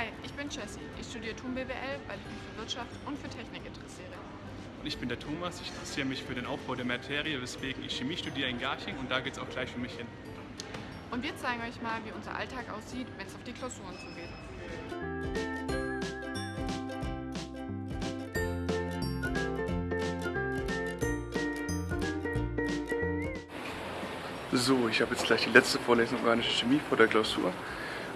Hi, ich bin Jessie. Ich studiere TUM BWL, weil ich mich für Wirtschaft und für Technik interessiere. Und ich bin der Thomas, ich interessiere mich für den Aufbau der Materie, weswegen ich Chemie studiere in Garching und da geht es auch gleich für mich hin. Und wir zeigen euch mal, wie unser Alltag aussieht, wenn es auf die Klausuren zugeht. So, ich habe jetzt gleich die letzte Vorlesung organische Chemie vor der Klausur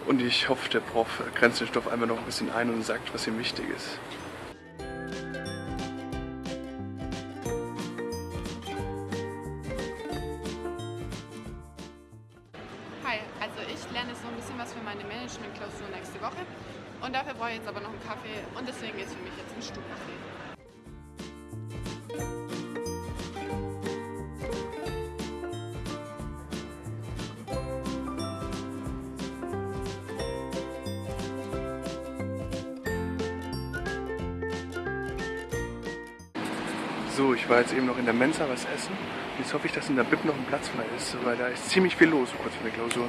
und ich hoffe, der Prof grenzt den Stoff einfach noch ein bisschen ein und sagt, was ihm wichtig ist. Hi, also ich lerne jetzt noch ein bisschen was für meine Management-Klausur nächste Woche. Und dafür brauche ich jetzt aber noch einen Kaffee und deswegen es für mich jetzt ins Stuhlcafé. So, ich war jetzt eben noch in der Mensa was essen. Jetzt hoffe ich, dass in der Bib noch ein Platz frei ist, weil da ist ziemlich viel los, so kurz vor der Klausur.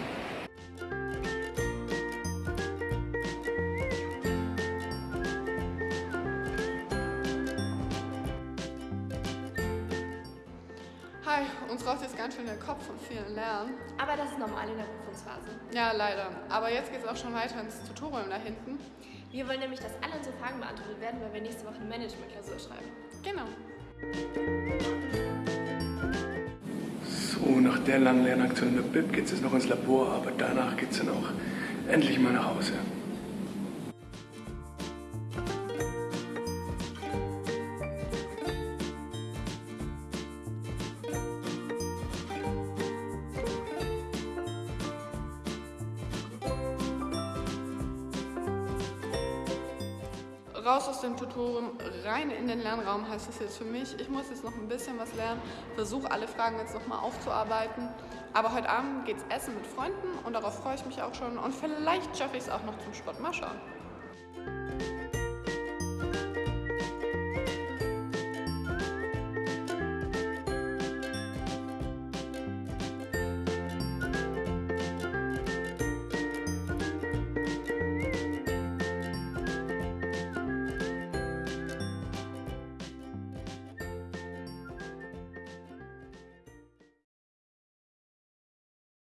Hi, uns raucht jetzt ganz schön der Kopf von vielen Lernen. Aber das ist normal in der Prüfungsphase. Ja, leider. Aber jetzt geht es auch schon weiter ins Tutorium da hinten. Wir wollen nämlich, dass alle unsere Fragen beantwortet werden, weil wir nächste Woche eine Management-Klausur schreiben. Genau. So, nach der langen Lernaktion in der Bib geht es jetzt noch ins Labor, aber danach geht es dann auch endlich mal nach Hause. Raus aus dem Tutorium, rein in den Lernraum heißt es jetzt für mich. Ich muss jetzt noch ein bisschen was lernen, versuche alle Fragen jetzt nochmal aufzuarbeiten. Aber heute Abend geht's essen mit Freunden und darauf freue ich mich auch schon. Und vielleicht schaffe ich es auch noch zum Sport. Mal schauen.